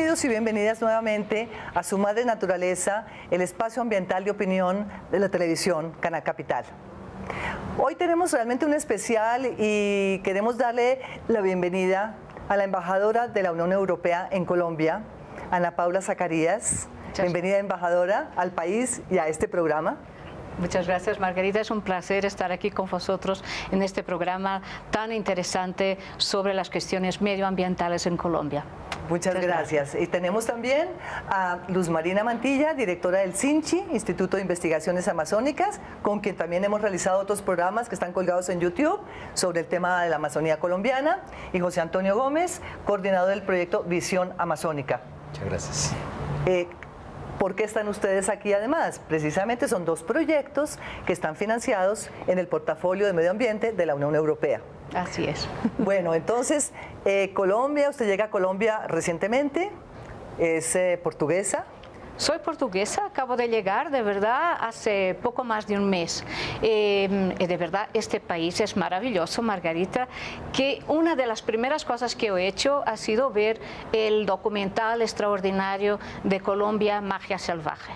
Bienvenidos y bienvenidas nuevamente a Su Madre Naturaleza, el espacio ambiental de opinión de la televisión Canal Capital. Hoy tenemos realmente un especial y queremos darle la bienvenida a la embajadora de la Unión Europea en Colombia, Ana Paula Zacarías. Bienvenida embajadora al país y a este programa. Muchas gracias, Margarita. Es un placer estar aquí con vosotros en este programa tan interesante sobre las cuestiones medioambientales en Colombia. Muchas, gracias. Y tenemos también a Luz Marina Mantilla, directora del CINCHI, Instituto de Investigaciones Amazónicas, con quien también hemos realizado otros programas que están colgados en YouTube sobre el tema de la Amazonía colombiana, y José Antonio Gómez, coordinador del proyecto Visión Amazónica. Muchas gracias. Eh, ¿Por qué están ustedes aquí además? Precisamente son dos proyectos que están financiados en el portafolio de medio ambiente de la Unión Europea. Así es. Bueno, entonces, eh, Colombia, usted llega a Colombia recientemente, es eh, portuguesa. Soy portuguesa, acabo de llegar, de verdad, hace poco más de un mes. Eh, de verdad, este país es maravilloso, Margarita, que una de las primeras cosas que he hecho ha sido ver el documental extraordinario de Colombia, Magia Salvaje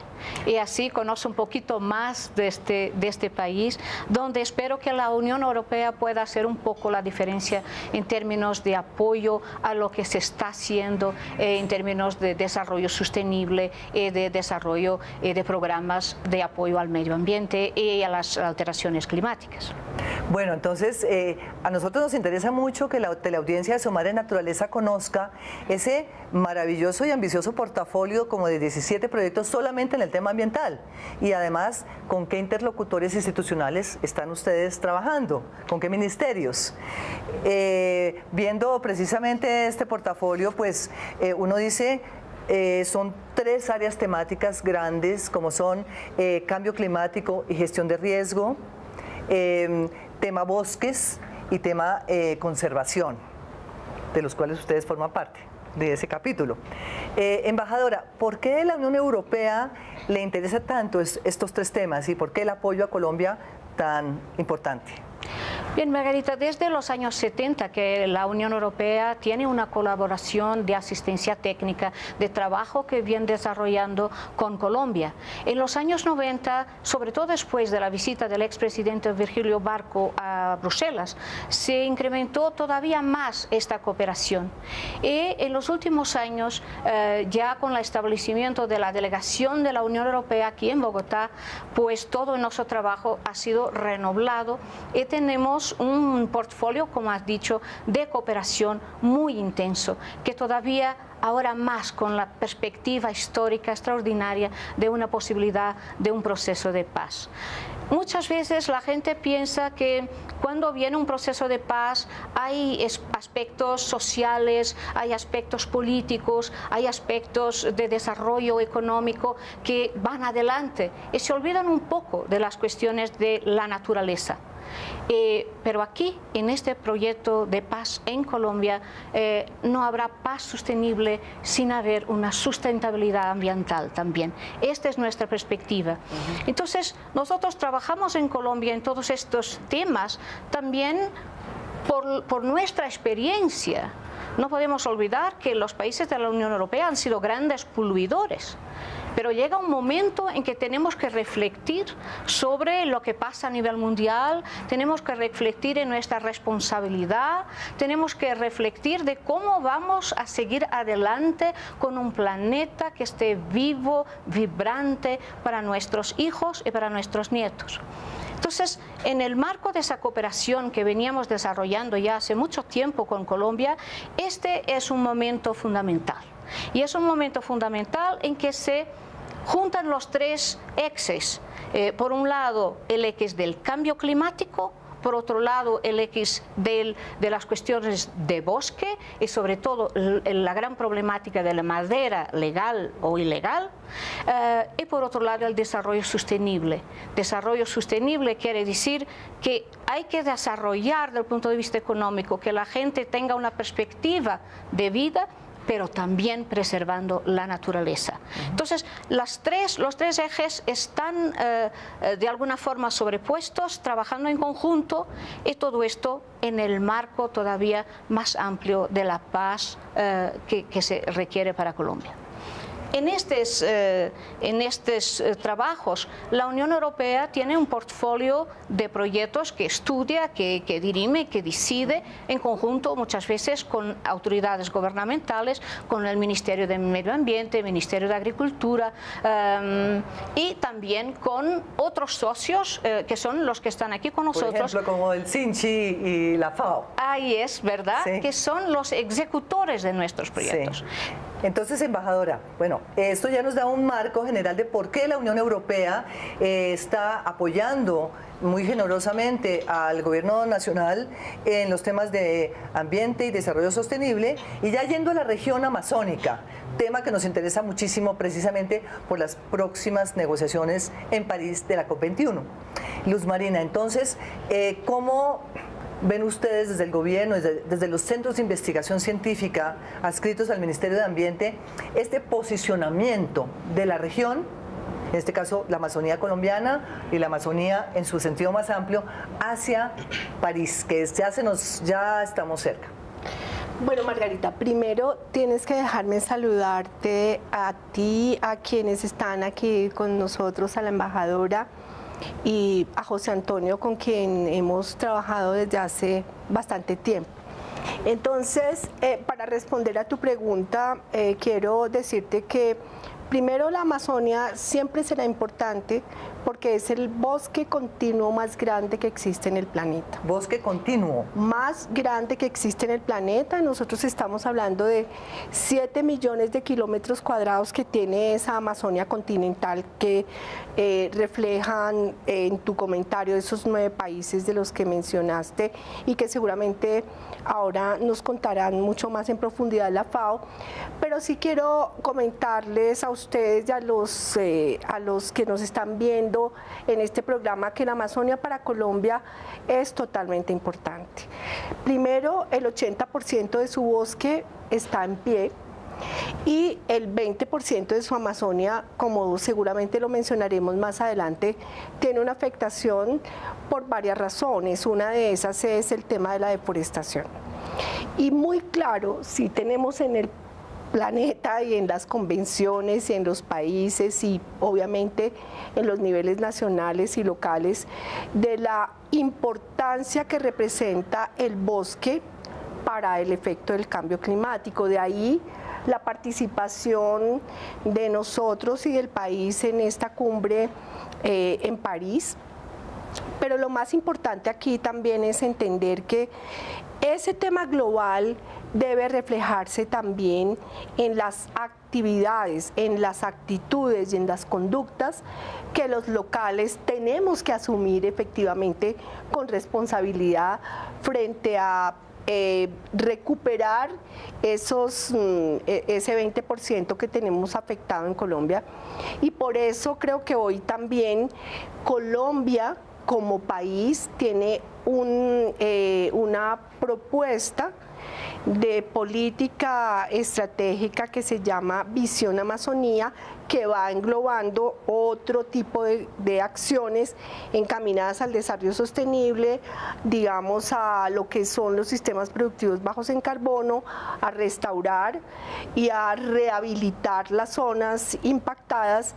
y así conozco un poquito más de este, de este país, donde espero que la Unión Europea pueda hacer un poco la diferencia en términos de apoyo a lo que se está haciendo eh, en términos de desarrollo sostenible y de desarrollo eh, de programas de apoyo al medio ambiente y a las alteraciones climáticas. Bueno, entonces eh, a nosotros nos interesa mucho que la teleaudiencia de Su Madre Naturaleza conozca ese maravilloso y ambicioso portafolio como de 17 proyectos solamente en el tema ambiental y además con qué interlocutores institucionales están ustedes trabajando, con qué ministerios. Eh, viendo precisamente este portafolio, pues uno dice son tres áreas temáticas grandes como son cambio climático y gestión de riesgo, tema bosques y tema eh, conservación, de los cuales ustedes forman parte de ese capítulo. Eh, embajadora, ¿por qué la Unión Europea le interesa tanto estos tres temas y por qué el apoyo a Colombia tan importante? Bien, Margarita, desde los años 70 que la Unión Europea tiene una colaboración de asistencia técnica, de trabajo que viene desarrollando con Colombia. En los años 90, sobre todo después de la visita del expresidente Virgilio Barco a Bruselas, se incrementó todavía más esta cooperación. Y en los últimos años, eh, ya con el establecimiento de la delegación de la Unión Europea aquí en Bogotá, pues todo nuestro trabajo ha sido renovado y tenemos un portfolio, como has dicho, de cooperación muy intenso, que todavía ahora más con la perspectiva histórica extraordinaria de una posibilidad de un proceso de paz. Muchas veces la gente piensa que cuando viene un proceso de paz hay aspectos sociales, hay aspectos políticos, hay aspectos de desarrollo económico que van adelante y se olvidan un poco de las cuestiones de la naturaleza. Eh, pero aquí, en este proyecto de paz en Colombia, eh, no habrá paz sostenible sin haber una sustentabilidad ambiental también. Esta es nuestra perspectiva. Entonces, nosotros trabajamos en Colombia en todos estos temas también por, por nuestra experiencia. No podemos olvidar que los países de la Unión Europea han sido grandes poluidores. Pero llega un momento en que tenemos que reflexionar sobre lo que pasa a nivel mundial, tenemos que reflexionar en nuestra responsabilidad, tenemos que reflexionar de cómo vamos a seguir adelante con un planeta que esté vivo, vibrante para nuestros hijos y para nuestros nietos. Entonces, en el marco de esa cooperación que veníamos desarrollando ya hace mucho tiempo con Colombia, este es un momento fundamental. Y es un momento fundamental en que se juntan los tres exes. Eh, por un lado, el ex del cambio climático, por otro lado el X de las cuestiones de bosque y sobre todo la gran problemática de la madera legal o ilegal eh, y por otro lado el desarrollo sostenible. Desarrollo sostenible quiere decir que hay que desarrollar desde el punto de vista económico, que la gente tenga una perspectiva de vida pero también preservando la naturaleza. Entonces, las tres, los tres ejes están eh, eh, de alguna forma sobrepuestos, trabajando en conjunto y todo esto en el marco todavía más amplio de la paz eh, que se requiere para Colombia. En estos, eh, en estos eh, trabajos, la Unión Europea tiene un portfolio de proyectos que estudia, que, dirime, que decide en conjunto muchas veces con autoridades gubernamentales, con el Ministerio de Medio Ambiente, Ministerio de Agricultura em, y también con otros socios eh, que son los que están aquí con nosotros. Por ejemplo, como el CINCHI y la FAO. Ahí es, ¿verdad? Que son los ejecutores de nuestros proyectos. Entonces, embajadora, bueno, esto ya nos da un marco general de por qué la Unión Europea eh, está apoyando muy generosamente al gobierno nacional en los temas de ambiente y desarrollo sostenible y ya yendo a la región amazónica, tema que nos interesa muchísimo precisamente por las próximas negociaciones en París de la COP21. Luz Marina, entonces, eh, ¿cómo ven ustedes desde el gobierno, desde, los centros de investigación científica adscritos al Ministerio de Ambiente, este posicionamiento de la región, en este caso la Amazonía colombiana y la Amazonía en su sentido más amplio, hacia París, que ya, se nos, ya estamos cerca? Bueno, Margarita, primero tienes que dejarme saludarte a ti, a quienes están aquí con nosotros, a la embajadora, y a José Antonio con quien hemos trabajado desde hace bastante tiempo. Entonces, eh, para responder a tu pregunta, eh, quiero decirte que primero la Amazonia siempre será importante porque es el bosque continuo más grande que existe en el planeta. Bosque continuo. Más grande que existe en el planeta. Nosotros estamos hablando de 7 millones de kilómetros cuadrados que tiene esa Amazonia continental que eh, reflejan en tu comentario esos nueve países de los que mencionaste y que seguramente ahora nos contarán mucho más en profundidad la FAO. Pero sí quiero comentarles a ustedes y a los, eh, a los que nos están viendo en este programa que la Amazonia para Colombia es totalmente importante. Primero, el 80% de su bosque está en pie, y el 20% de su Amazonia, como seguramente lo mencionaremos más adelante, tiene una afectación por varias razones. Una de esas es el tema de la deforestación. Y muy claro, si tenemos en el planeta y en las convenciones y en los países y obviamente en los niveles nacionales y locales de la importancia que representa el bosque para el efecto del cambio climático. De ahí la participación de nosotros y del país en esta cumbre eh, en París. Pero lo más importante aquí también es entender que ese tema global debe reflejarse también en las actividades, en las actitudes y en las conductas que los locales tenemos que asumir efectivamente con responsabilidad frente a eh, recuperar esos, mm, e, ese 20% que tenemos afectado en Colombia. Y por eso creo que hoy también Colombia como país tiene un, eh, una propuesta de política estratégica que se llama Visión Amazonía, que va englobando otro tipo de, acciones encaminadas al desarrollo sostenible, digamos a lo que son los sistemas productivos bajos en carbono, a restaurar y a rehabilitar las zonas impactadas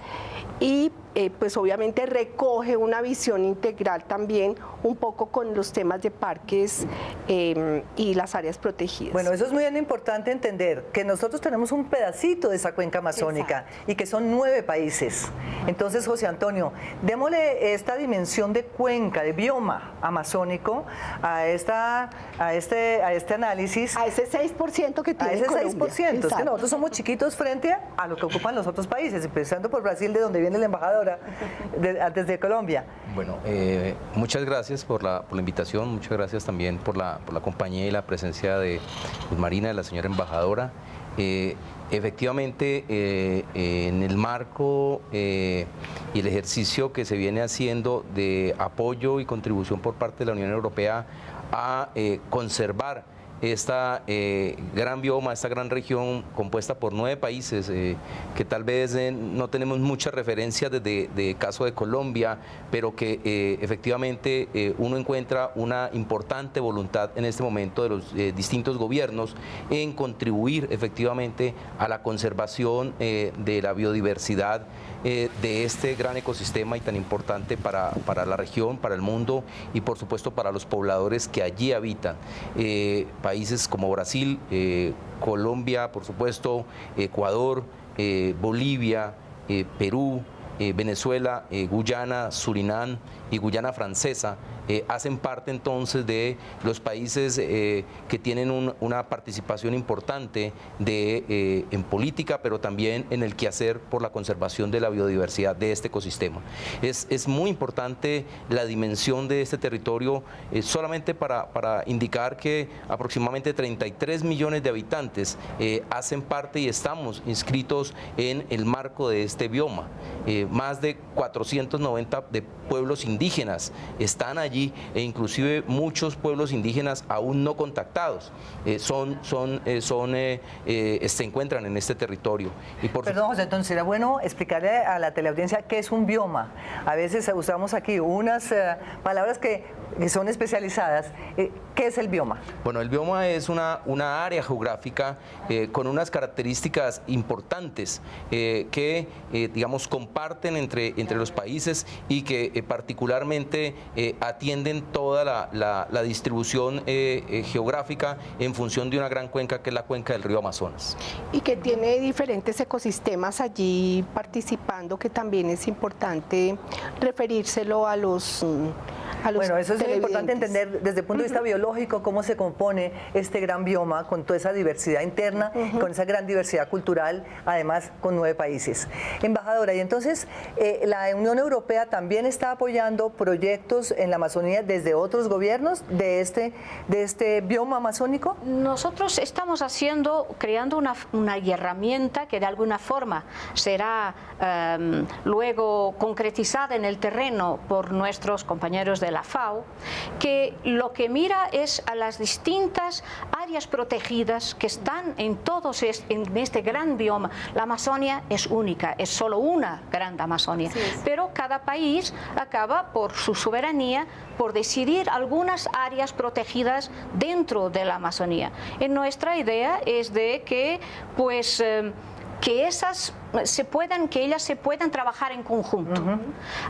y eh, pues obviamente recoge una visión integral también un poco con los temas de parques em, y las áreas protegidas. Bueno, eso es muy importante entender, que nosotros tenemos un pedacito de esa cuenca amazónica y que son nueve países. Entonces, José Antonio, démosle esta dimensión de cuenca, de bioma amazónico a, esta, a, este, a este análisis. A ese 6% que tiene A ese 6%, es que nosotros somos chiquitos frente a lo que ocupan los otros países, empezando por Brasil, de donde viene la embajadora desde Colombia. Bueno, eh, muchas gracias por la, invitación, muchas gracias también por la, compañía y la presencia de Marina, de la señora embajadora. Eh, efectivamente, eh, en el marco y el ejercicio que se viene haciendo de apoyo y contribución por parte de la Unión Europea a conservar esta eh, gran bioma, esta gran región compuesta por nueve países, eh, que tal vez eh, no tenemos mucha referencia desde el caso de Colombia, pero que efectivamente uno encuentra una importante voluntad en este momento de los distintos gobiernos en contribuir efectivamente a la conservación de la biodiversidad de este gran ecosistema y tan importante para, para, la región, para el mundo y por supuesto para los pobladores que allí habitan. Países como Brasil, eh, Colombia, por supuesto, Ecuador, eh, Bolivia, eh, Perú, Venezuela, Guyana, Surinam y Guyana Francesa eh, hacen parte entonces de los países eh, que tienen una participación importante eh, en política, pero también en el quehacer por la conservación de la biodiversidad de este ecosistema. Es, es muy importante la dimensión de este territorio solamente para, para, indicar que aproximadamente 33 millones de habitantes hacen parte y estamos inscritos en el marco de este bioma. más de 490 de pueblos indígenas están allí e inclusive muchos pueblos indígenas aún no contactados eh, son, son, eh, son, eh, se encuentran en este territorio. Y por Perdón, José, entonces era bueno explicarle a la teleaudiencia qué es un bioma. A veces usamos aquí unas palabras que que son especializadas. ¿Qué es el bioma? Bueno, el bioma es una, una área geográfica con unas características importantes que, digamos, comparten entre, entre los países y que particularmente atienden toda la, la distribución geográfica en función de una gran cuenca que es la cuenca del río Amazonas. Y que tiene diferentes ecosistemas allí participando, que también es importante referírselo a los bueno, eso es importante entender desde el punto de vista biológico cómo se compone este gran bioma con toda esa diversidad interna, con esa gran diversidad cultural, además con nueve países. Embajadora, y entonces eh, la Unión Europea también está apoyando proyectos en la Amazonía desde otros gobiernos de este, de este bioma amazónico? Nosotros estamos haciendo, creando una, una herramienta que de alguna forma será em, luego concretizada en el terreno por nuestros compañeros de la FAO, que lo que mira es a las distintas áreas protegidas que están en todos en este gran bioma. La Amazonia es única, es solo una gran Amazonia, pero cada país acaba por su soberanía por decidir algunas áreas protegidas dentro de la Amazonía. En nuestra idea es de que pues eh, que esas se puedan, que ellas se puedan trabajar en conjunto.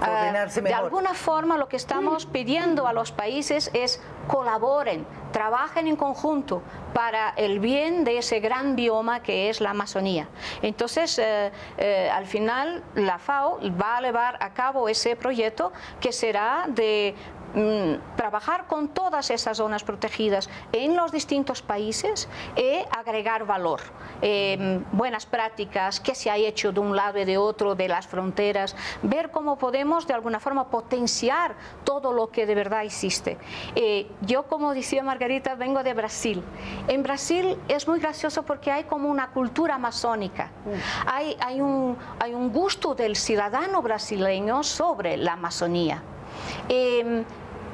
Ah, de alguna forma lo que estamos pidiendo a los países es colaboren, trabajen en conjunto para el bien de ese gran bioma que es la Amazonía. Entonces, eh, eh, al final, la FAO va a llevar a cabo ese proyecto que será de Mm, trabajar con todas esas zonas protegidas en los distintos países y agregar valor. Em, buenas prácticas, qué se ha hecho de un lado y de otro, de las fronteras, ver cómo podemos de alguna forma potenciar todo lo que de verdad existe. Eh, yo, como decía Margarita, vengo de Brasil. En Brasil es muy gracioso porque hay como una cultura amazónica. Mm. Hay, hay, un, hay un gusto del ciudadano brasileño sobre la Amazonía. Em,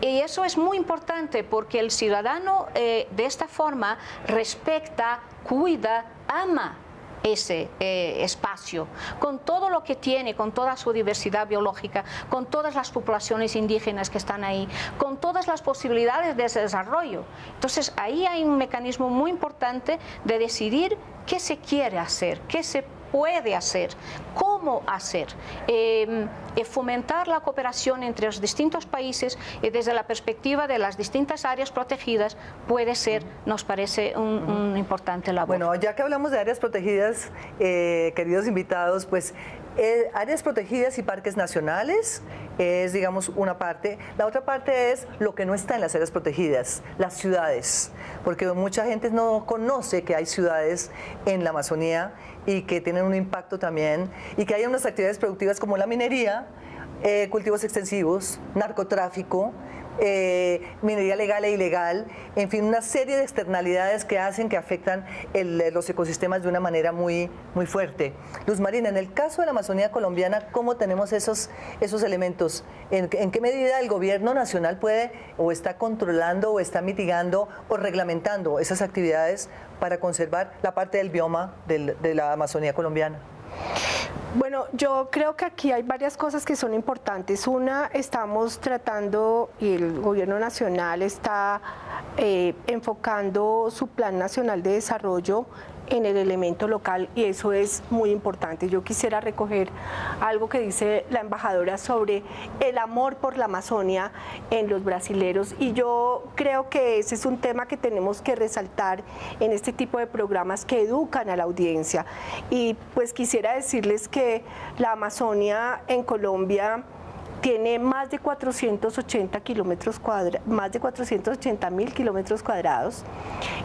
y eso es muy importante porque el ciudadano eh, de esta forma respecta, cuida, ama ese eh, espacio, con todo lo que tiene, con toda su diversidad biológica, con todas las poblaciones indígenas que están ahí, con todas las posibilidades de desarrollo. Entonces ahí hay un mecanismo muy importante de decidir qué se quiere hacer, qué se puede hacer, cómo hacer, em, fomentar la cooperación entre los distintos países y desde la perspectiva de las distintas áreas protegidas puede ser, nos parece, un, importante labor. Bueno, ya que hablamos de áreas protegidas, eh, queridos invitados, pues eh, áreas protegidas y parques nacionales es, digamos, una parte. La otra parte es lo que no está en las áreas protegidas, las ciudades, porque mucha gente no conoce que hay ciudades en la Amazonía y que tienen un impacto también, y que hay unas actividades productivas como la minería, eh, cultivos extensivos, narcotráfico, eh, minería legal e ilegal, en fin, una serie de externalidades que hacen que afectan los ecosistemas de una manera muy, muy fuerte. Luz Marina, en el caso de la Amazonía colombiana, ¿cómo tenemos esos, esos elementos? ¿En, ¿En, qué medida el gobierno nacional puede o está controlando o está mitigando o reglamentando esas actividades para conservar la parte del bioma de la Amazonía colombiana? Bueno, yo creo que aquí hay varias cosas que son importantes. Una, estamos tratando y el gobierno nacional está eh, enfocando su plan nacional de desarrollo en el elemento local y eso es muy importante. Yo quisiera recoger algo que dice la embajadora sobre el amor por la Amazonia en los brasileros y yo creo que ese es un tema que tenemos que resaltar en este tipo de programas que educan a la audiencia. Y pues quisiera decirles que la Amazonia en Colombia tiene más de 480 kilómetros cuadrados, más de 480 mil kilómetros cuadrados,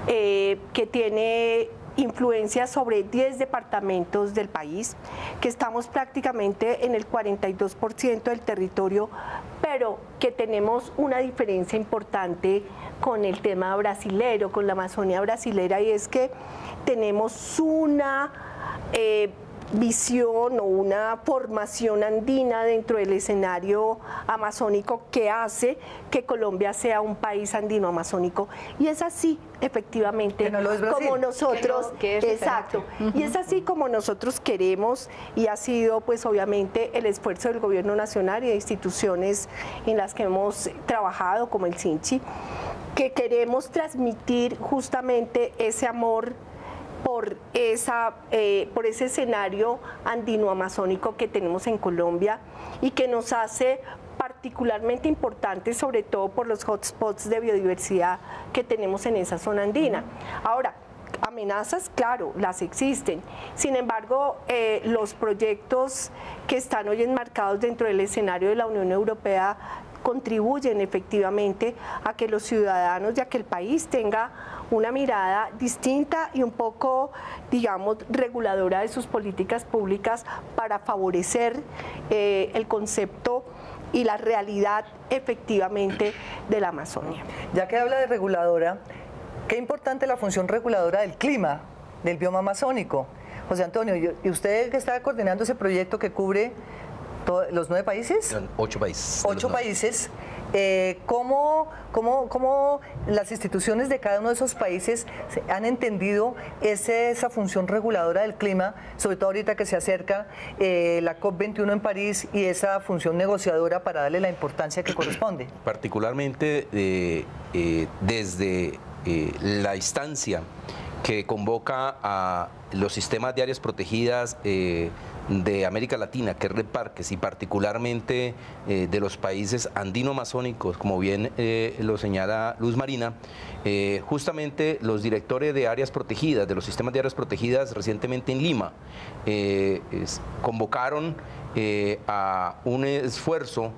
eh, que tiene influencia sobre 10 departamentos del país, que estamos prácticamente en el 42% del territorio, pero que tenemos una diferencia importante con el tema brasilero, con la Amazonía brasilera, y es que tenemos una... Eh, visión o una formación andina dentro del escenario amazónico que hace que Colombia sea un país andino amazónico y es así efectivamente como nosotros exacto. Y es así como nosotros queremos y ha sido pues obviamente el esfuerzo del gobierno nacional y de instituciones en las que hemos trabajado como el CINCHI que queremos transmitir justamente ese amor por, esa, eh, por ese escenario andino-amazónico que tenemos en Colombia y que nos hace particularmente importante, sobre todo por los hotspots de biodiversidad que tenemos en esa zona andina. Ahora, amenazas, claro, las existen. Sin embargo, eh, los proyectos que están hoy enmarcados dentro del escenario de la Unión Europea contribuyen efectivamente a que los ciudadanos y a que el país tenga una mirada distinta y un poco, digamos, reguladora de sus políticas públicas para favorecer eh, el concepto y la realidad efectivamente de la Amazonia. Ya que habla de reguladora, qué importante la función reguladora del clima, del bioma amazónico. José Antonio, y usted que está coordinando ese proyecto que cubre los nueve países. Ocho países. Ocho países. Eh, ¿cómo, cómo, las instituciones de cada uno de esos países han entendido ese, esa función reguladora del clima, sobre todo ahorita que se acerca eh, la COP21 en París y esa función negociadora para darle la importancia que corresponde? Particularmente eh, desde la instancia que convoca a los sistemas de áreas protegidas de América Latina, que es Red Parques, y particularmente eh, de los países andino-amazónicos, como bien eh, lo señala Luz Marina, eh, justamente los directores de áreas protegidas, de los sistemas de áreas protegidas recientemente en Lima, convocaron a un esfuerzo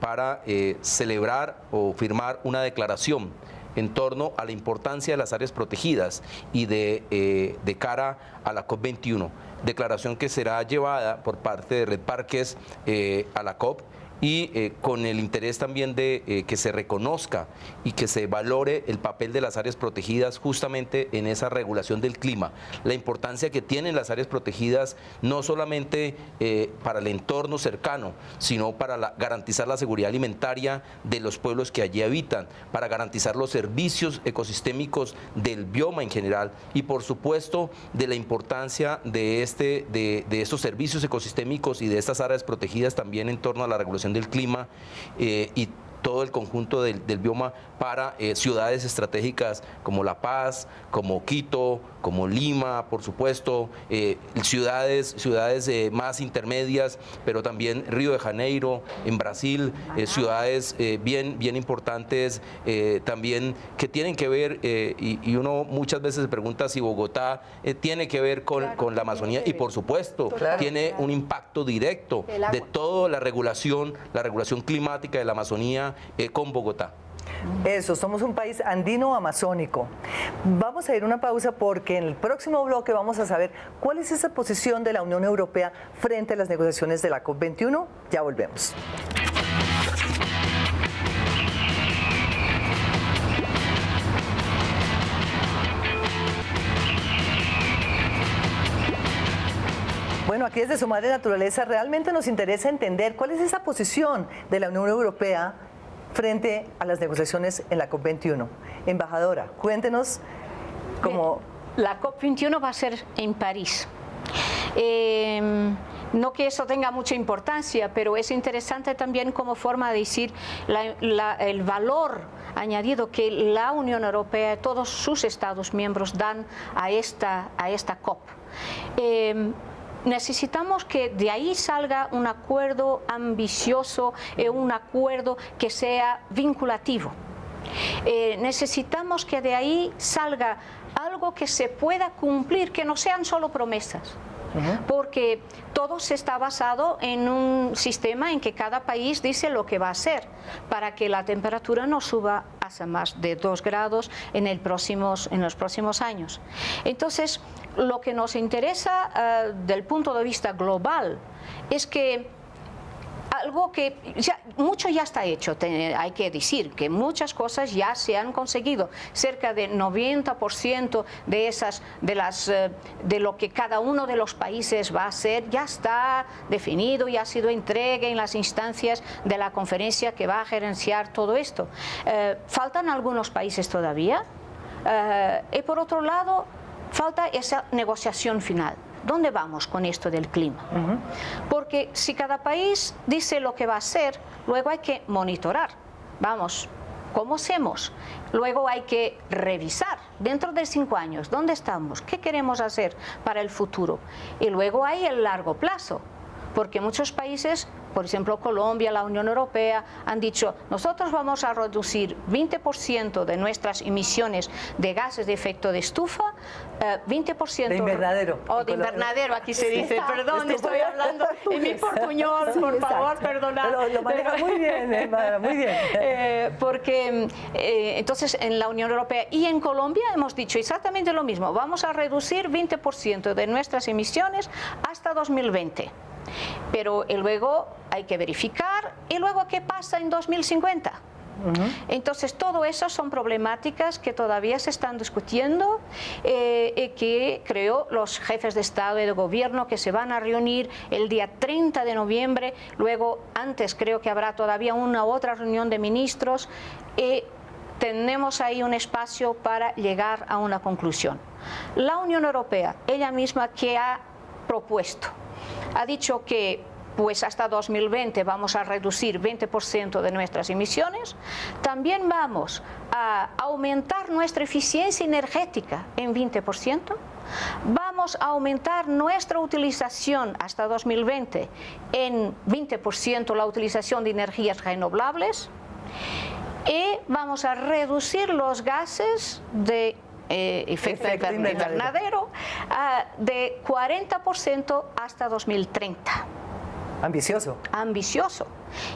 para celebrar o firmar una declaración en torno a la importancia de las áreas protegidas y de, de cara a la COP21 declaración que será llevada por parte de Red Parques eh, a la COP y eh, con el interés también de eh, que se reconozca y que se valore el papel de las áreas protegidas justamente en esa regulación del clima. La importancia que tienen las áreas protegidas no solamente eh, para el entorno cercano, sino para garantizar la seguridad alimentaria de los pueblos que allí habitan, para garantizar los servicios ecosistémicos del bioma en general y por supuesto de la importancia de, este, de, de estos servicios ecosistémicos y de estas áreas protegidas también en torno a la regulación del clima eh, y todo el conjunto del, bioma para eh, ciudades estratégicas como La Paz, como Quito, como Lima, por supuesto, eh, ciudades, ciudades más intermedias, pero también Río de Janeiro, en Brasil, ciudades bien, bien importantes también que tienen que ver, y, uno muchas veces se pregunta si Bogotá tiene que ver con, con la Amazonía, y por supuesto, tiene un impacto directo de toda la regulación, la regulación climática de la Amazonía eh, con Bogotá. Eso, somos un país andino-amazónico. Vamos a ir a una pausa porque en el próximo bloque vamos a saber cuál es esa posición de la Unión Europea frente a las negociaciones de la COP21. Ya volvemos. Bueno, aquí desde su madre naturaleza realmente nos interesa entender cuál es esa posición de la Unión Europea frente a las negociaciones en la COP21. Embajadora, cuéntenos cómo... La COP21 va a ser en París. Em, no que eso tenga mucha importancia, pero es interesante también como forma de decir el valor añadido que la Unión Europea y todos sus Estados miembros dan a esta, a esta COP. Em, necesitamos que de ahí salga un acuerdo ambicioso, eh, un acuerdo que sea vinculativo. Eh, necesitamos que de ahí salga algo que se pueda cumplir, que no sean solo promesas porque todo se está basado en un sistema en que cada país dice lo que va a hacer para que la temperatura no suba hasta más de 2 grados en, el próximos, en los próximos años. Entonces, lo que nos interesa uh, del punto de vista global es que algo que ya, mucho ya está hecho, hay que decir que muchas cosas ya se han conseguido. Cerca del 90% de esas, de las, eh, de lo que cada uno de los países va a hacer, ya está definido y ha sido entregue en las instancias de la conferencia que va a gerenciar todo esto. Eh, faltan algunos países todavía. Y por otro lado, falta esa negociación final. ¿Dónde vamos con esto del clima? Porque si cada país dice lo que va a hacer, luego hay que monitorar. Vamos, ¿cómo hacemos? Luego hay que revisar dentro de cinco años, ¿dónde estamos? ¿Qué queremos hacer para el futuro? Y luego hay el largo plazo, porque muchos países por ejemplo Colombia, la Unión Europea, han dicho nosotros vamos a reducir 20% de nuestras emisiones de gases de efecto de estufa, 20% eh, de invernadero. O oh, de invernadero, aquí se dice, perdón, estoy hablando en mi portuñol, por favor, perdonad. Lo, maneja muy bien, muy bien. Eh, porque eh, entonces en la Unión Europea y en Colombia hemos dicho exactamente lo mismo, vamos a reducir 20% de nuestras emisiones hasta 2020 pero luego hay que verificar y luego qué pasa en 2050. Entonces, todo eso son problemáticas que todavía se están discutiendo eh, y que creo los jefes de Estado y de Gobierno que se van a reunir el día 30 de noviembre, luego antes creo que habrá todavía una otra reunión de ministros y tenemos ahí un espacio para llegar a una conclusión. La Unión Europea, ella misma que ha propuesto ha dicho que pues hasta 2020 vamos a reducir 20% de nuestras emisiones, también vamos a aumentar nuestra eficiencia energética en 20%, vamos a aumentar nuestra utilización hasta 2020 en 20% la utilización de energías renovables. Y vamos a reducir los gases de eh, efecto, invernadero, ah, de 40% hasta 2030. Ambicioso. Ambicioso.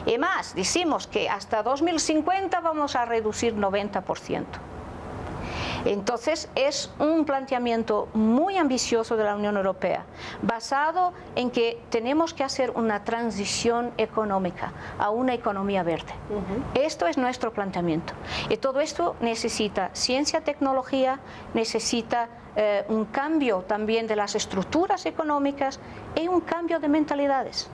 Y más, decimos que hasta 2050 vamos a reducir 90%. Entonces es un planteamiento muy ambicioso de la Unión Europea, basado en que tenemos que hacer una transición económica a una economía verde. Esto es nuestro planteamiento. Y todo esto necesita ciencia, tecnología, necesita eh, un cambio también de las estructuras económicas y un cambio de mentalidades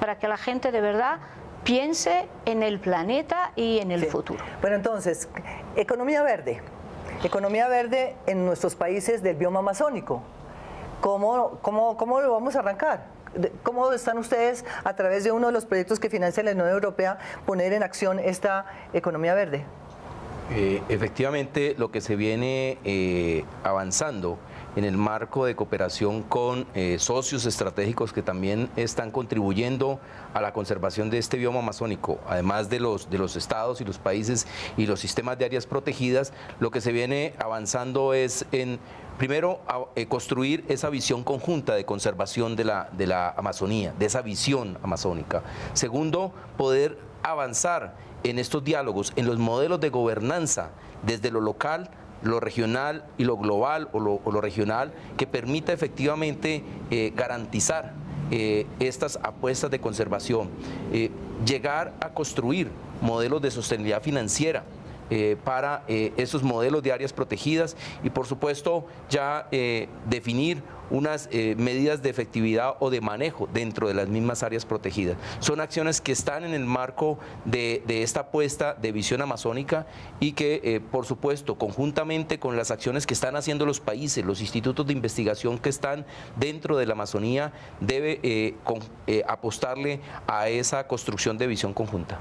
para que la gente de verdad piense en el planeta y en el futuro. Bueno, entonces, economía verde. Economía verde en nuestros países del bioma amazónico. ¿Cómo, cómo, cómo lo vamos a arrancar? ¿Cómo están ustedes, a través de uno de los proyectos que financia la Unión Europea, poner en acción esta economía verde? Eh, efectivamente, lo que se viene eh, avanzando en el marco de cooperación con eh, socios estratégicos que también están contribuyendo a la conservación de este bioma amazónico, además de los, de los estados y los países y los sistemas de áreas protegidas, lo que se viene avanzando es en primero, eh, construir esa visión conjunta de conservación de la, de la Amazonía, de esa visión amazónica. Segundo, poder avanzar en estos diálogos, en los modelos de gobernanza, desde lo local lo regional y lo global o lo, regional que permita efectivamente eh, garantizar eh, estas apuestas de conservación, eh, llegar a construir modelos de sostenibilidad financiera para esos modelos de áreas protegidas y por supuesto ya definir unas eh, medidas de efectividad o de manejo dentro de las mismas áreas protegidas. Son acciones que están en el marco de, esta apuesta de visión amazónica y que, eh, por supuesto, conjuntamente con las acciones que están haciendo los países, los institutos de investigación que están dentro de la Amazonía, debe eh, apostarle a esa construcción de visión conjunta.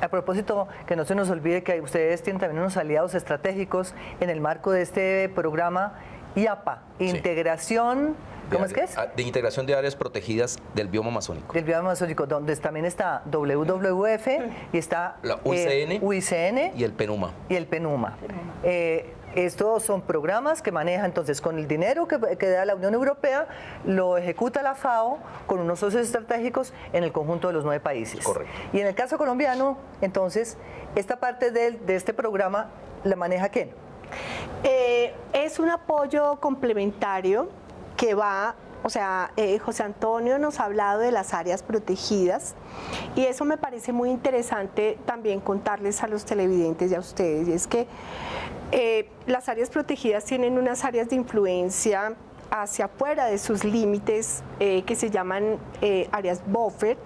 A propósito, que no se nos olvide que ustedes tienen también unos aliados estratégicos en el marco de este programa IAPA, integración... ¿Cómo es que es? De integración de áreas protegidas del bioma amazónico. Del bioma amazónico, donde también está WWF y está la UICN, eh, y el PENUMA. Y el PENUMA. Eh, estos son programas que maneja entonces con el dinero que, da la Unión Europea, lo ejecuta la FAO con unos socios estratégicos en el conjunto de los nueve países. Correcto. Y en el caso colombiano, entonces, esta parte de, de este programa la maneja quién? Eh, es un apoyo complementario que va, o sea, eh, José Antonio nos ha hablado de las áreas protegidas y eso me parece muy interesante también contarles a los televidentes y a ustedes, y es que eh, las áreas protegidas tienen unas áreas de influencia hacia afuera de sus límites que se llaman áreas buffer,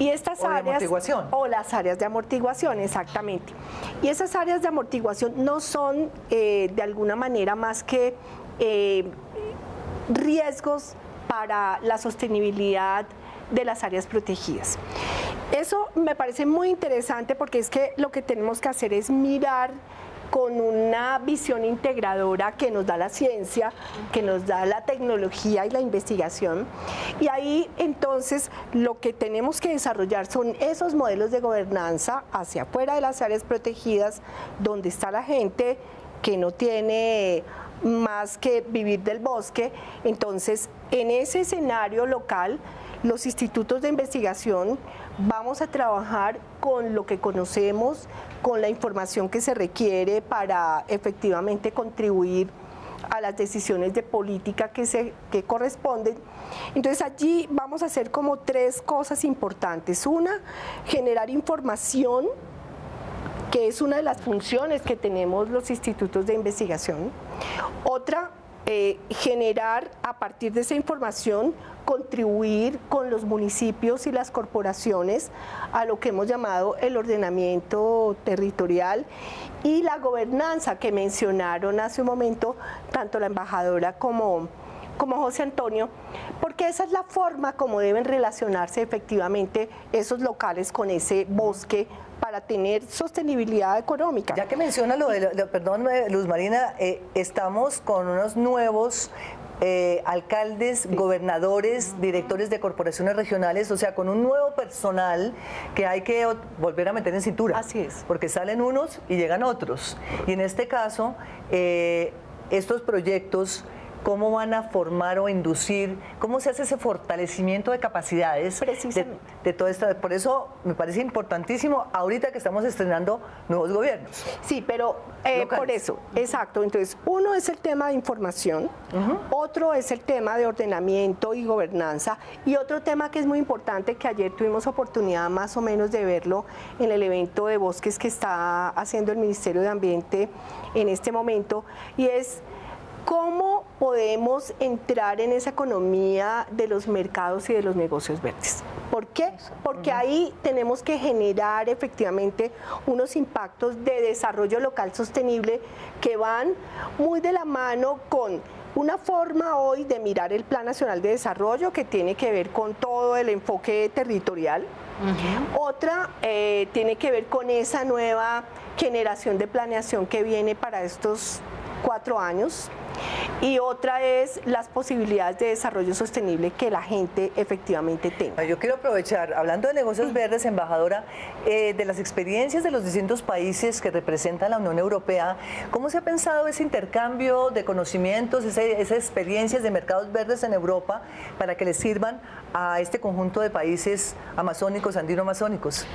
y estas áreas, O las áreas de amortiguación, exactamente. Y esas áreas de amortiguación no son eh, de alguna manera más que eh, riesgos para la sostenibilidad de las áreas protegidas. Eso me parece muy interesante porque es que lo que tenemos que hacer es mirar con una visión integradora que nos da la ciencia, que nos da la tecnología y la investigación. Y ahí entonces lo que tenemos que desarrollar son esos modelos de gobernanza hacia afuera de las áreas protegidas, donde está la gente que no tiene más que vivir del bosque. Entonces, en ese escenario local, los institutos de investigación vamos a trabajar con lo que conocemos, con la información que se requiere para efectivamente contribuir a las decisiones de política que, se, que corresponden. Entonces allí vamos a hacer como tres cosas importantes. Una, generar información, que es una de las funciones que tenemos los institutos de investigación. Otra, eh, generar a partir de esa información contribuir con los municipios y las corporaciones a lo que hemos llamado el ordenamiento territorial y la gobernanza que mencionaron hace un momento tanto la embajadora como, como José Antonio, porque esa es la forma como deben relacionarse efectivamente esos locales con ese bosque para tener sostenibilidad económica. Ya que menciona lo de, perdón, Luz Marina, eh, estamos con unos nuevos eh, alcaldes, gobernadores, directores de corporaciones regionales, o sea, con un nuevo personal que hay que volver a meter en cintura. Así es. Porque salen unos y llegan otros. Y en este caso, eh, estos proyectos cómo van a formar o inducir, cómo se hace ese fortalecimiento de capacidades de, todo esto. Por eso me parece importantísimo ahorita que estamos estrenando nuevos gobiernos. Sí, pero eh, por eso, exacto. Entonces, uno es el tema de información, otro es el tema de ordenamiento y gobernanza, y otro tema que es muy importante, que ayer tuvimos oportunidad más o menos de verlo en el evento de bosques que está haciendo el Ministerio de Ambiente en este momento, y es ¿Cómo podemos entrar en esa economía de los mercados y de los negocios verdes? ¿Por qué? Porque ahí tenemos que generar efectivamente unos impactos de desarrollo local sostenible que van muy de la mano con una forma hoy de mirar el Plan Nacional de Desarrollo que tiene que ver con todo el enfoque territorial. Otra eh, tiene que ver con esa nueva generación de planeación que viene para estos cuatro años y otra es las posibilidades de desarrollo sostenible que la gente efectivamente tenga. Yo quiero aprovechar, hablando de negocios verdes, embajadora, eh, de las experiencias de los distintos países que representan la Unión Europea, ¿cómo se ha pensado ese intercambio de conocimientos, esas experiencias de mercados verdes en Europa para que les sirvan a este conjunto de países amazónicos, andino-amazónicos?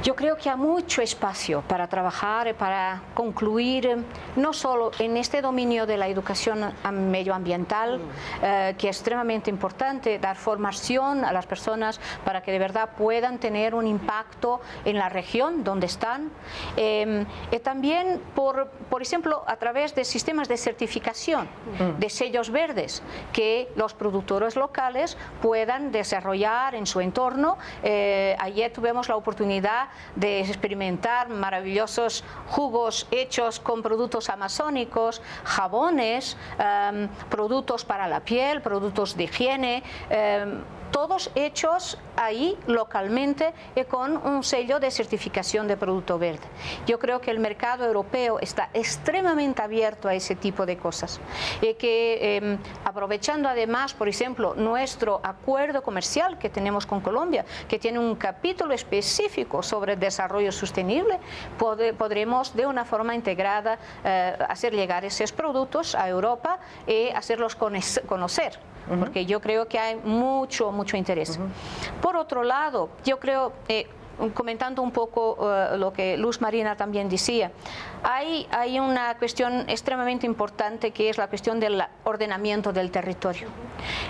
Yo creo que hay mucho espacio para trabajar, para concluir, eh, no solo en este dominio de la educación medioambiental, eh, que es extremadamente importante, dar formación a las personas para que de verdad puedan tener un impacto en la región donde están. Eh, y también, por, por ejemplo, a través de sistemas de certificación, de sellos verdes, que los productores locales puedan desarrollar en su entorno. ayer tuvimos la oportunidad de experimentar maravillosos jugos hechos con productos amazónicos, jabones, em, productos para la piel, productos de higiene, em, todos hechos ahí localmente y con un sello de certificación de producto verde. Yo creo que el mercado europeo está extremadamente abierto a ese tipo de cosas y que em, aprovechando además, por ejemplo, nuestro acuerdo comercial que tenemos con Colombia, que tiene un capítulo específico sobre desarrollo sostenible, podremos de una forma integrada eh, hacer llegar esos productos a Europa y hacerlos conocer porque yo creo que hay mucho, mucho interés. Por otro lado, yo creo, eh, comentando un poco eh, lo que Luz Marina también decía, hay, hay una cuestión extremadamente importante que es la cuestión del ordenamiento del territorio.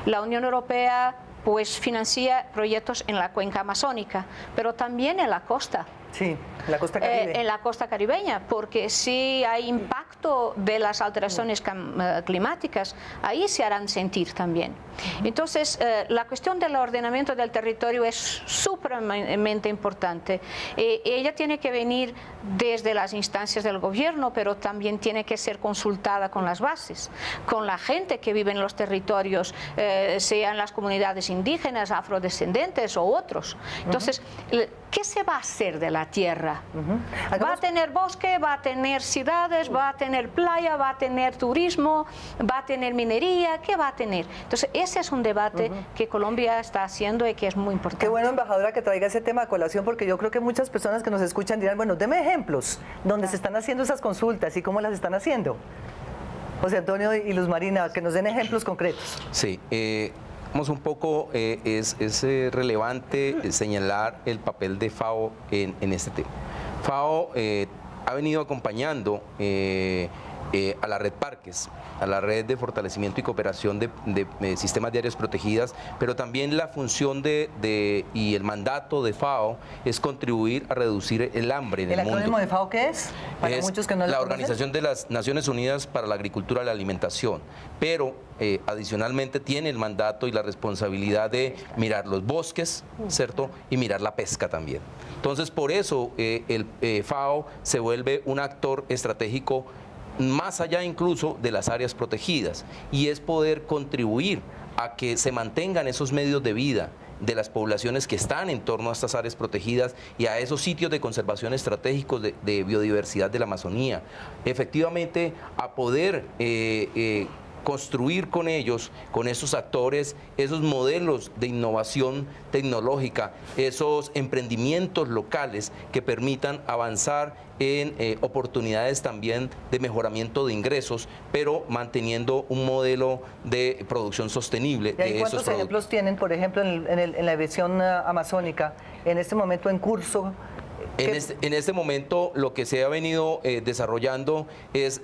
La Unión Europea pues financia proyectos en la cuenca amazónica, pero también en la costa. Sí, la costa caribe. Eh, en la costa caribeña, porque si hay impacto de las alteraciones eh, climáticas, ahí se harán sentir también. Entonces, eh, la cuestión del ordenamiento del territorio es supremamente importante. ella tiene que venir desde las instancias del gobierno, pero también tiene que ser consultada con las bases, con la gente que vive en los territorios, sean las comunidades indígenas, afrodescendentes o otros. Entonces, ¿qué se va a hacer de la tierra? Va a tener bosque, va a tener ciudades, va a tener playa, va a tener turismo, va a tener minería, ¿qué va a tener? Entonces, ese es un debate que Colombia está haciendo y que es muy importante. Qué bueno, embajadora, que traiga ese tema a colación, porque yo creo que muchas personas que nos escuchan dirán, bueno, deme ejemplos donde se están haciendo esas consultas y cómo las están haciendo. José Antonio y Luz Marina, que nos den ejemplos concretos. Sí, eh, un poco, eh, es, eh, relevante eh, señalar el papel de FAO en, este tema. FAO ha venido acompañando a la red Parques, a la red de fortalecimiento y cooperación de, sistemas de áreas protegidas, pero también la función de, y el mandato de FAO es contribuir a reducir el hambre en el, mundo. ¿El acrónimo de FAO qué es? Para muchos que no la Organización de las Naciones Unidas para la Agricultura y la Alimentación, pero eh, adicionalmente tiene el mandato y la responsabilidad de mirar los bosques, ¿cierto? Y mirar la pesca también. Entonces, por eso eh, el eh, FAO se vuelve un actor estratégico más allá incluso de las áreas protegidas y es poder contribuir a que se mantengan esos medios de vida de las poblaciones que están en torno a estas áreas protegidas y a esos sitios de conservación estratégicos de, biodiversidad de la Amazonía. Efectivamente, a poder construir con ellos, con esos actores, esos modelos de innovación tecnológica, esos emprendimientos locales que permitan avanzar en eh, oportunidades también de mejoramiento de ingresos, pero manteniendo un modelo de producción sostenible. ¿Y ¿Cuántos ejemplos tienen, por ejemplo, en, la visión eh, amazónica, en este momento en curso? Este, en este, momento lo que se ha venido eh, desarrollando es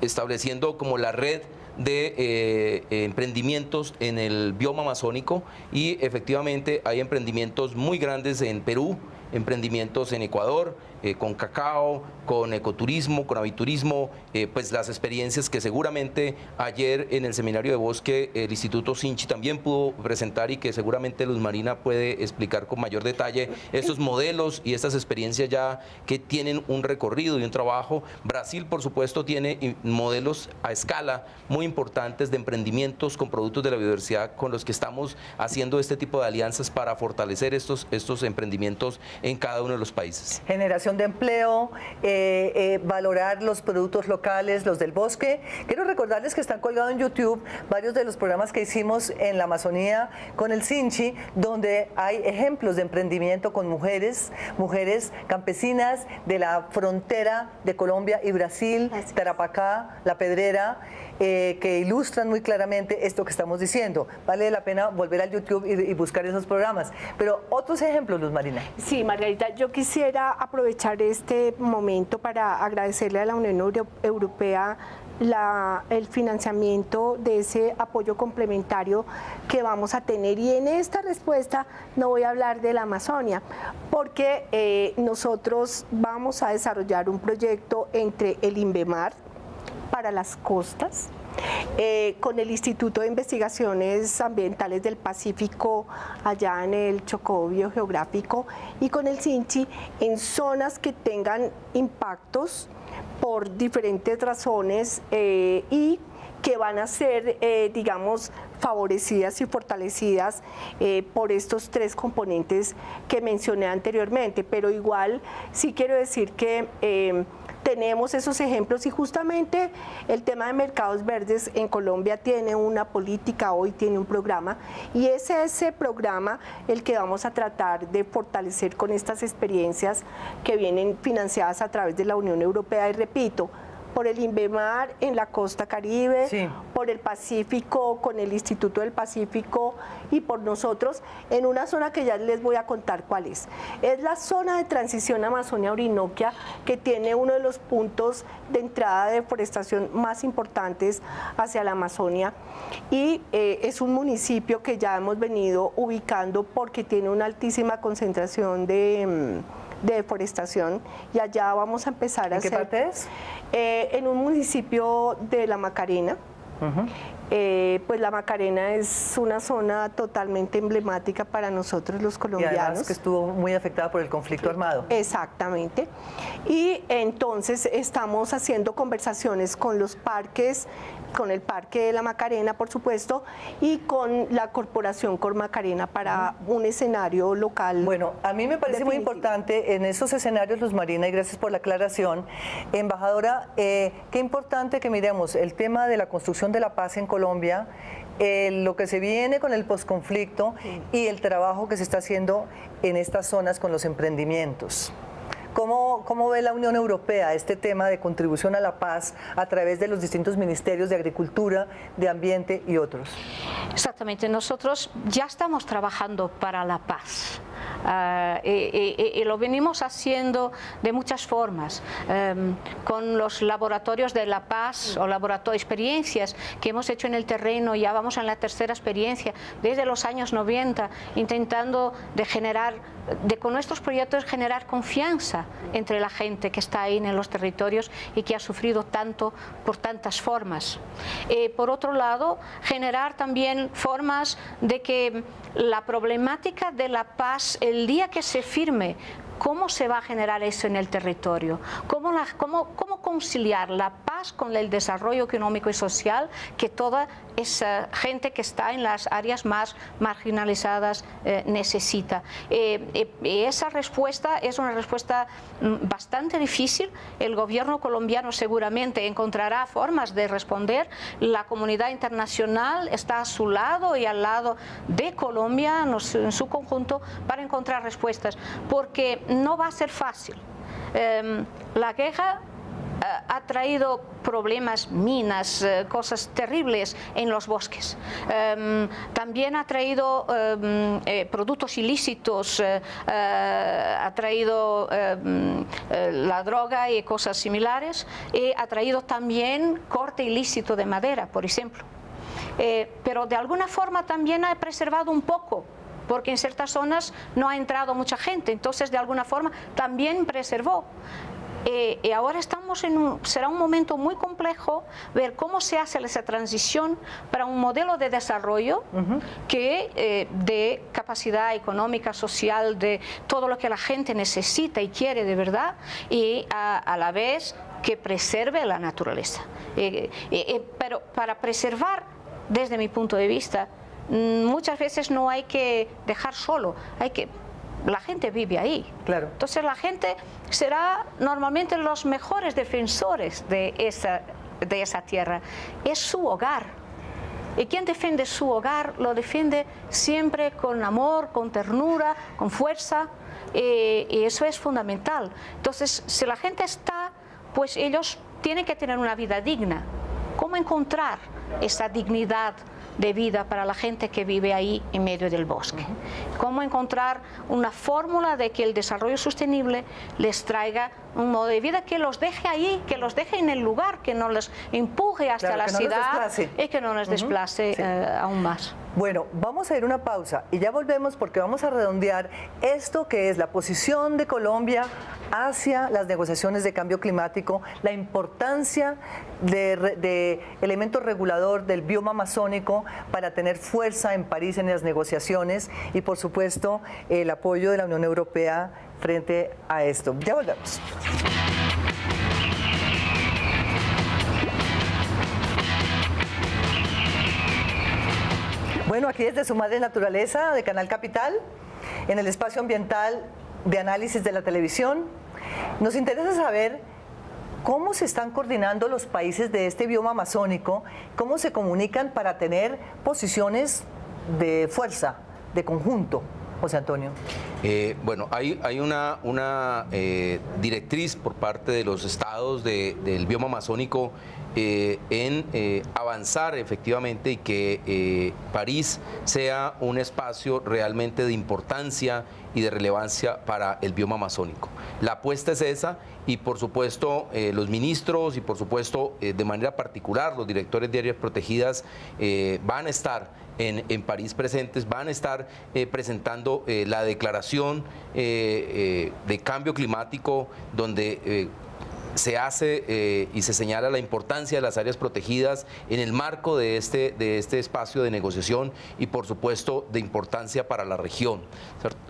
estableciendo como la red de eh, emprendimientos en el bioma amazónico y efectivamente hay emprendimientos muy grandes en Perú, emprendimientos en Ecuador, eh, con cacao, con ecoturismo, con aviturismo, eh, pues las experiencias que seguramente ayer en el seminario de bosque el Instituto Sinchi también pudo presentar y que seguramente Luz Marina puede explicar con mayor detalle estos modelos y estas experiencias ya que tienen un recorrido y un trabajo. Brasil, por supuesto, tiene modelos a escala muy importantes de emprendimientos con productos de la biodiversidad con los que estamos haciendo este tipo de alianzas para fortalecer estos, estos emprendimientos en cada uno de los países. Generación de empleo, eh, eh, valorar los productos locales, los del bosque. Quiero recordarles que están colgados en YouTube varios de los programas que hicimos en la Amazonía con el Sinchi, donde hay ejemplos de emprendimiento con mujeres, mujeres campesinas de la frontera de Colombia y Brasil, Tarapacá, La Pedrera, eh, que ilustran muy claramente esto que estamos diciendo. Vale la pena volver al YouTube y, buscar esos programas. Pero otros ejemplos, Luz Marina. Sí, Margarita, yo quisiera aprovechar este momento para agradecerle a la Unión Europea el financiamiento de ese apoyo complementario que vamos a tener. Y en esta respuesta no voy a hablar de la Amazonia, porque eh, nosotros vamos a desarrollar un proyecto entre el INVEMAR para las costas, eh, con el Instituto de Investigaciones Ambientales del Pacífico allá en el Chocó Biogeográfico y con el CINCHI en zonas que tengan impactos por diferentes razones eh, y que van a ser, eh, digamos, favorecidas y fortalecidas por estos tres componentes que mencioné anteriormente. Pero igual sí quiero decir que tenemos esos ejemplos y justamente el tema de mercados verdes en Colombia tiene una política, hoy tiene un programa y es ese programa el que vamos a tratar de fortalecer con estas experiencias que vienen financiadas a través de la Unión Europea. Y repito, por el INVEMAR en la costa caribe, por el Pacífico, con el Instituto del Pacífico y por nosotros en una zona que ya les voy a contar cuál es. Es la zona de transición Amazonia-Orinoquia que tiene uno de los puntos de entrada de deforestación más importantes hacia la Amazonia y eh, es un municipio que ya hemos venido ubicando porque tiene una altísima concentración de... De deforestación y allá vamos a empezar a ¿En qué parte es? Eh, en un municipio de La Macarena. Eh, pues la Macarena es una zona totalmente emblemática para nosotros los colombianos. Y además que estuvo muy afectada por el conflicto armado. Exactamente. Y entonces estamos haciendo conversaciones con los parques con el Parque de la Macarena, por supuesto, y con la Corporación Cor Macarena para un escenario local. Bueno, a mí me parece muy importante en esos escenarios, Luz Marina, y gracias por la aclaración. Embajadora, eh, qué importante que miremos el tema de la construcción de la paz en Colombia, lo que se viene con el posconflicto y el trabajo que se está haciendo en estas zonas con los emprendimientos. ¿Cómo, ¿Cómo, ve la Unión Europea este tema de contribución a la paz a través de los distintos ministerios de Agricultura, de Ambiente y otros? Exactamente, nosotros ya estamos trabajando para la paz. Ah, y, lo venimos haciendo de muchas formas, em, con los laboratorios de La Paz o laboratorios, experiencias que hemos hecho en el terreno, ya vamos en la tercera experiencia, desde los años 90, intentando de generar, de con nuestros proyectos generar confianza entre la gente que está ahí en los territorios y que ha sufrido tanto por tantas formas. Eh, por otro lado, generar también formas de que la problemática de la paz, el día que se firme ¿Cómo se va a generar eso en el territorio? ¿Cómo, conciliar la paz con el desarrollo económico y social que toda esa gente que está en las áreas más marginalizadas eh, necesita? Eh, eh, esa respuesta es una respuesta mm, bastante difícil. El gobierno colombiano seguramente encontrará formas de responder. La comunidad internacional está a su lado y al lado de Colombia en su conjunto para encontrar respuestas. Porque no va a ser fácil. Em, la queja eh, ha traído problemas, minas, eh, cosas terribles en los bosques. Em, también ha traído em, eh, productos ilícitos, ha traído la droga y cosas similares, y ha traído también corte ilícito de madera, por ejemplo. pero de alguna forma también ha preservado un poco porque en ciertas zonas no ha entrado mucha gente, entonces de alguna forma también preservó. Eh, y ahora estamos en un, será un momento muy complejo ver cómo se hace esa transición para un modelo de desarrollo que eh, de capacidad económica, social, de todo lo que la gente necesita y quiere de verdad y a, la vez que preserve la naturaleza. Eh, pero para preservar, desde mi punto de vista, muchas veces no hay que dejar solo, hay que la gente vive ahí. Claro. Entonces la gente será normalmente los mejores defensores de esa, de esa tierra. Es su hogar. Y quien defiende su hogar lo defiende siempre con amor, con ternura, con fuerza. Eh, y eso es fundamental. Entonces, si la gente está, pues ellos tienen que tener una vida digna. cómo encontrar esa dignidad de vida para la gente que vive ahí en medio del bosque. Cómo encontrar una fórmula de que el desarrollo sostenible les traiga un modo de vida que los deje ahí, que los deje en el lugar, que no les empuje hasta la ciudad y que no les desplace eh, aún más. Bueno, vamos a ir una pausa y ya volvemos porque vamos a redondear esto que es la posición de Colombia hacia las negociaciones de cambio climático, la importancia de, elemento regulador del bioma amazónico para tener fuerza en París en las negociaciones y por supuesto el apoyo de la Unión Europea frente a esto. Ya volvemos. Bueno, aquí desde su madre naturaleza de Canal Capital, en el espacio ambiental de análisis de la televisión, nos interesa saber cómo se están coordinando los países de este bioma amazónico, cómo se comunican para tener posiciones de fuerza, de conjunto. José Antonio. Eh, bueno, hay, una, una eh, directriz por parte de los estados del bioma amazónico eh, en avanzar efectivamente y que París sea un espacio realmente de importancia y de relevancia para el bioma amazónico. La apuesta es esa y por supuesto los ministros y por supuesto de manera particular los directores de áreas protegidas van a estar en, París presentes, van a estar eh, presentando eh, la declaración eh, de cambio climático donde se hace eh, y se señala la importancia de las áreas protegidas en el marco de este, de este espacio de negociación y por supuesto de importancia para la región.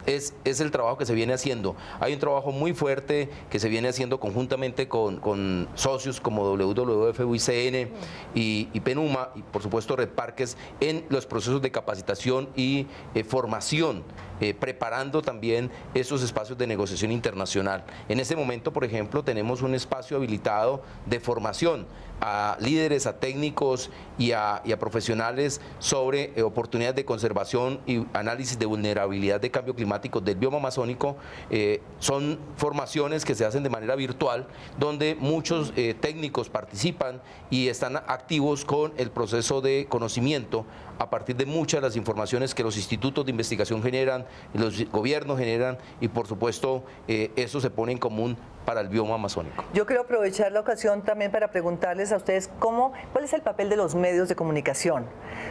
Es, es el trabajo que se viene haciendo. Hay un trabajo muy fuerte que se viene haciendo conjuntamente con, socios como WWF, UICN y, PENUMA y por supuesto Red Parques en los procesos de capacitación y eh, formación eh, preparando también esos espacios de negociación internacional. En este momento, por ejemplo, tenemos un espacio habilitado de formación a líderes, a técnicos y a, profesionales sobre eh, oportunidades de conservación y análisis de vulnerabilidad de cambio climático del bioma amazónico. Eh, son formaciones que se hacen de manera virtual, donde muchos técnicos participan y están activos con el proceso de conocimiento a partir de muchas de las informaciones que los institutos de investigación generan, los gobiernos generan y por supuesto eh, eso se pone en común para el bioma amazónico. Yo quiero aprovechar la ocasión también para preguntarles a ustedes cómo, cuál es el papel de los medios de comunicación.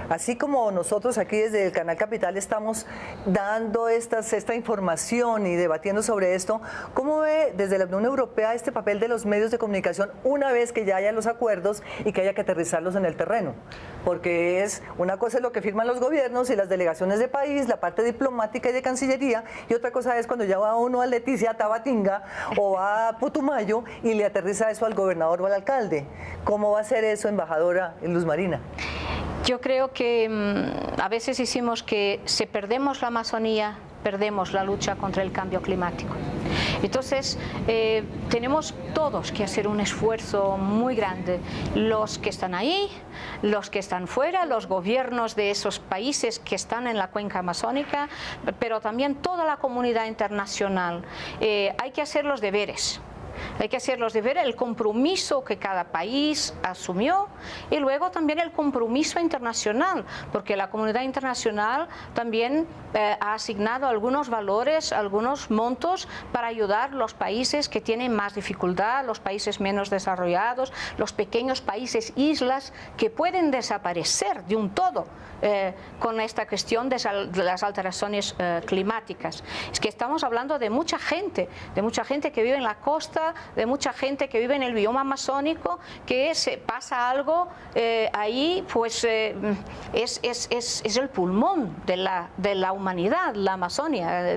Así como nosotros aquí desde el Canal Capital estamos dando estas, esta información y debatiendo sobre esto, ¿cómo ve desde la Unión Europea este papel de los medios de comunicación una vez que ya haya los acuerdos y que haya que aterrizarlos en el terreno? Porque es una cosa es lo que firman los gobiernos y las delegaciones de país, la parte diplomática y de Cancillería, y otra cosa es cuando ya va uno a Leticia, Tabatinga o Putumayo y le aterriza eso al gobernador o al alcalde. ¿Cómo va a ser eso, embajadora Luz Marina? Yo creo que mm, a veces decimos que si perdemos la Amazonía, perdemos la lucha contra el cambio climático. Entonces, eh, tenemos todos que hacer un esfuerzo muy grande, los que están ahí, los que están fuera, los gobiernos de esos países que están en la cuenca amazónica, pero también toda la comunidad internacional. Eh, hay que hacer los deberes. Hay que hacerlos de ver el compromiso que cada país asumió y luego también el compromiso internacional, porque la comunidad internacional también eh, ha asignado algunos valores, algunos montos para ayudar a los países que tienen más dificultad, los países menos desarrollados, los pequeños países, islas que pueden desaparecer de un todo eh, con esta cuestión de, las alteraciones eh, climáticas. Es que estamos hablando de mucha gente, de mucha gente que vive en la costa, de mucha gente que vive en el bioma amazónico, que se pasa algo eh, ahí, pues es, es, es, el pulmón de la, de la humanidad, la Amazonia,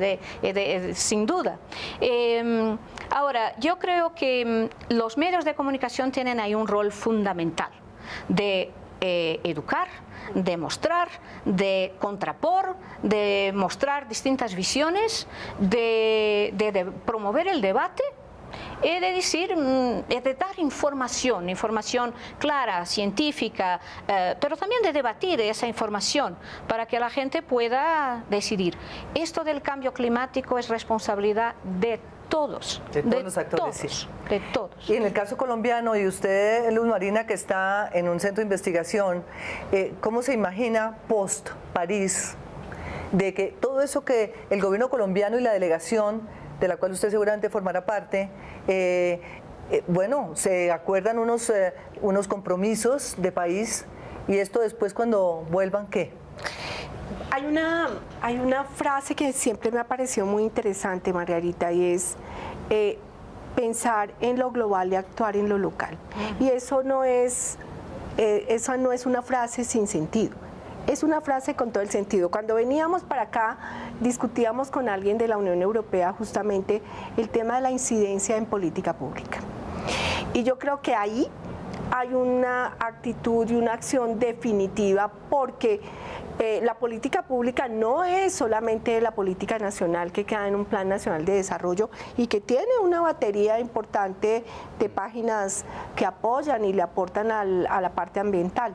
sin duda. Em, ahora, yo creo que mm, los medios de comunicación tienen ahí un rol fundamental de educar, de mostrar, de contrapor, de mostrar distintas visiones, de, promover el debate y de decir, mm, de dar información, información clara, científica, eh, pero también de debatir esa información para que la gente pueda decidir. Esto del cambio climático es responsabilidad de todos. De todos los actores, todos, sí. De todos. Y en el caso colombiano, y usted, Luz Marina, que está en un centro de investigación, eh, ¿cómo se imagina post-París de que todo eso que el gobierno colombiano y la delegación, de la cual usted seguramente formará parte, eh, eh, bueno, se acuerdan unos, eh, unos compromisos de país y esto después cuando vuelvan, ¿qué? Hay una, hay una frase que siempre me ha parecido muy interesante, Margarita, y es pensar en lo global y actuar en lo local. Y eso no es, esa no es una frase sin sentido. Es una frase con todo el sentido. Cuando veníamos para acá, discutíamos con alguien de la Unión Europea justamente el tema de la incidencia en política pública. Y yo creo que ahí hay una actitud y una acción definitiva porque eh, la política pública no es solamente la política nacional que queda en un plan nacional de desarrollo y que tiene una batería importante de páginas que apoyan y le aportan a la parte ambiental.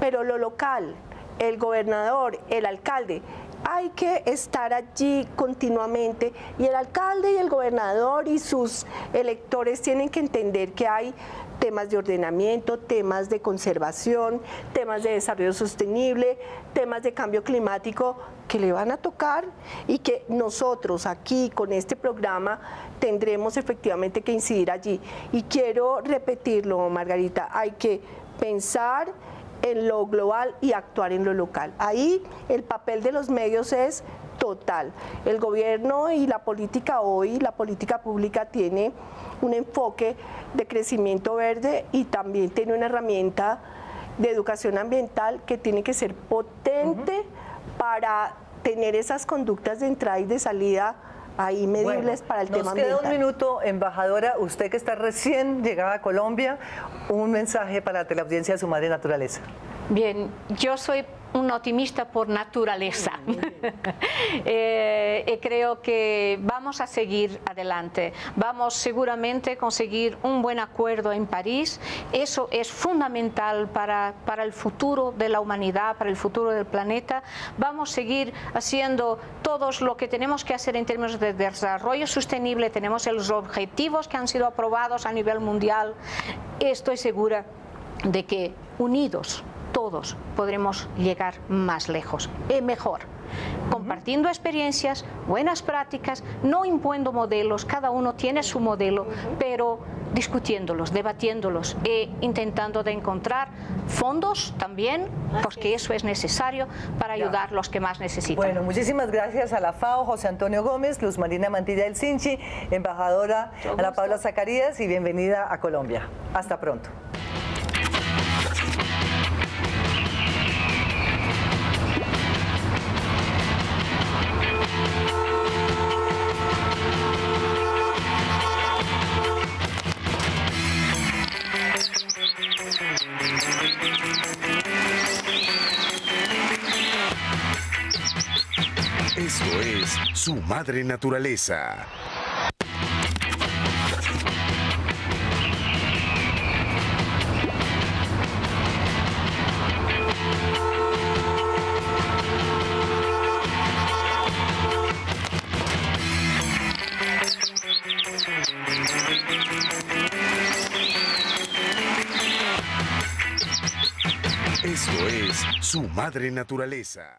Pero lo local, el gobernador, el alcalde, hay que estar allí continuamente y el alcalde y el gobernador y sus electores tienen que entender que hay temas de ordenamiento, temas de conservación, temas de desarrollo sostenible, temas de cambio climático que le van a tocar y que nosotros aquí con este programa tendremos efectivamente que incidir allí. Y quiero repetirlo, Margarita, hay que pensar en lo global y actuar en lo local. Ahí el papel de los medios es total. El gobierno y la política hoy, la política pública tiene un enfoque de crecimiento verde y también tiene una herramienta de educación ambiental que tiene que ser potente para tener esas conductas de entrada y de salida ahí medibles Bueno, para el nos tema queda ambiental. un minuto, embajadora, usted que está recién llegada a Colombia, un mensaje para la teleaudiencia de su madre naturaleza. Bien, yo soy un optimista por naturaleza. Eh, y creo que vamos a seguir adelante. Vamos seguramente a conseguir un buen acuerdo en París. Eso es fundamental para, para el futuro de la humanidad, para el futuro del planeta. Vamos a seguir haciendo todos lo que tenemos que hacer en términos de desarrollo sostenible. Tenemos los objetivos que han sido aprobados a nivel mundial. Estoy segura de que unidos todos podremos llegar más lejos y mejor. Compartiendo experiencias, buenas prácticas, no imponiendo modelos, cada uno tiene su modelo, pero discutiéndolos, debatiéndolos e intentando de encontrar fondos también, porque eso es necesario para ayudar a los que más necesitan. Bueno, muchísimas gracias a la FAO, José Antonio Gómez, Luz Marina Mantilla del Cinchi, embajadora Ana Paula Zacarías y bienvenida a Colombia. Hasta pronto. Madre Naturaleza. Esto es Su Madre Naturaleza.